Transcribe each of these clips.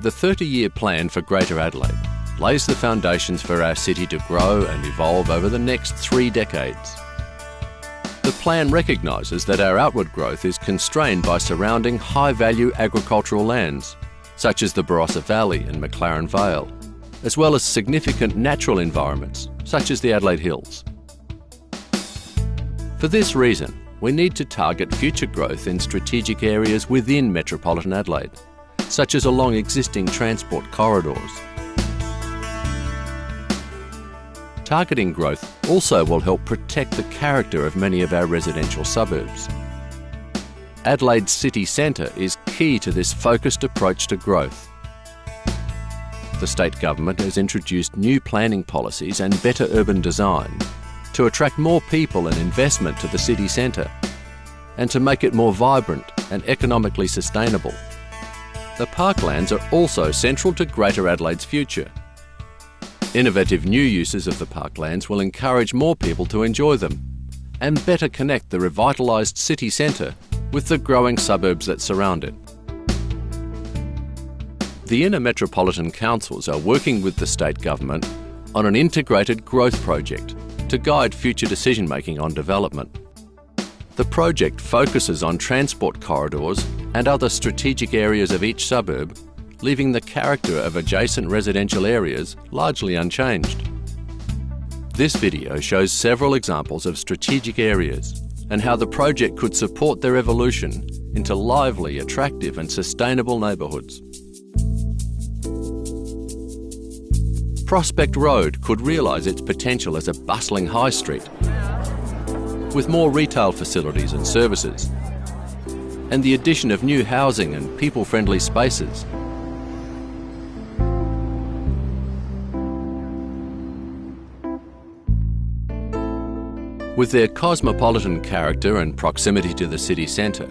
The 30 year plan for Greater Adelaide lays the foundations for our city to grow and evolve over the next three decades. The plan recognises that our outward growth is constrained by surrounding high value agricultural lands, such as the Barossa Valley and McLaren Vale, as well as significant natural environments, such as the Adelaide Hills. For this reason, we need to target future growth in strategic areas within metropolitan Adelaide, such as along existing transport corridors. Targeting growth also will help protect the character of many of our residential suburbs. Adelaide's city centre is key to this focused approach to growth. The state government has introduced new planning policies and better urban design to attract more people and investment to the city centre and to make it more vibrant and economically sustainable. The parklands are also central to Greater Adelaide's future. Innovative new uses of the parklands will encourage more people to enjoy them and better connect the revitalised city centre with the growing suburbs that surround it. The inner metropolitan councils are working with the state government on an integrated growth project to guide future decision making on development. The project focuses on transport corridors and other strategic areas of each suburb, leaving the character of adjacent residential areas largely unchanged. This video shows several examples of strategic areas and how the project could support their evolution into lively, attractive and sustainable neighbourhoods. Prospect Road could realise its potential as a bustling high street with more retail facilities and services, and the addition of new housing and people-friendly spaces. With their cosmopolitan character and proximity to the city centre,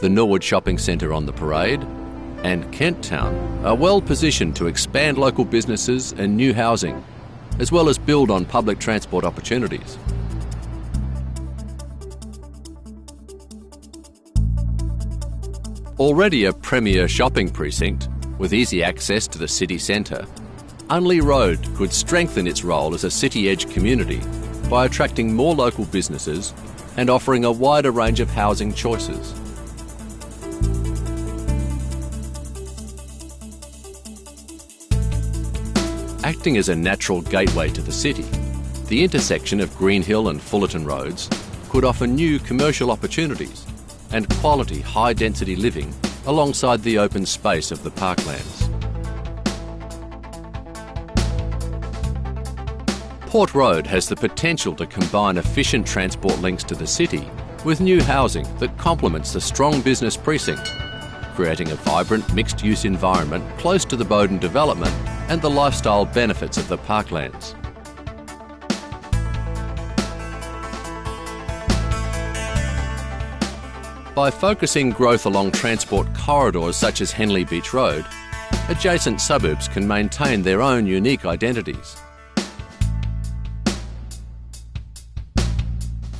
the Norwood Shopping Centre on the Parade and Kent Town are well positioned to expand local businesses and new housing, as well as build on public transport opportunities. Already a premier shopping precinct with easy access to the city centre, Unley Road could strengthen its role as a city edge community by attracting more local businesses and offering a wider range of housing choices. Acting as a natural gateway to the city, the intersection of Greenhill and Fullarton roads could offer new commercial opportunities and quality high-density living alongside the open space of the parklands. Port Road has the potential to combine efficient transport links to the city with new housing that complements the strong business precinct, creating a vibrant mixed-use environment close to the Bowden development and the lifestyle benefits of the parklands. By focusing growth along transport corridors such as Henley Beach Road, adjacent suburbs can maintain their own unique identities.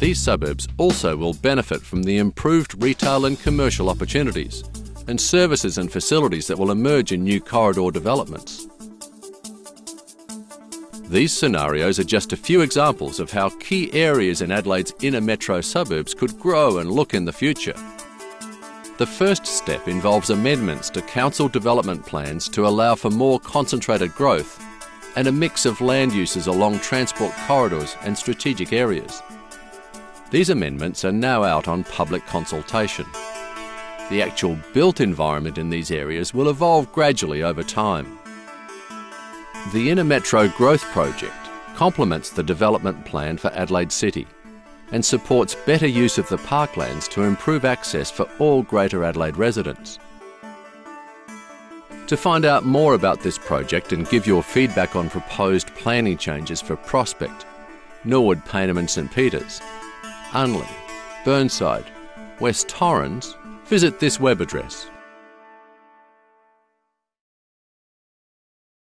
These suburbs also will benefit from the improved retail and commercial opportunities and services and facilities that will emerge in new corridor developments. These scenarios are just a few examples of how key areas in Adelaide's inner metro suburbs could grow and look in the future. The first step involves amendments to council development plans to allow for more concentrated growth and a mix of land uses along transport corridors and strategic areas. These amendments are now out on public consultation. The actual built environment in these areas will evolve gradually over time. The Inner Metro Growth Project complements the development plan for Adelaide City and supports better use of the parklands to improve access for all Greater Adelaide residents. To find out more about this project and give your feedback on proposed planning changes for Prospect, Norwood, Payneham and St Peters, Unley, Burnside, West Torrens, visit this web address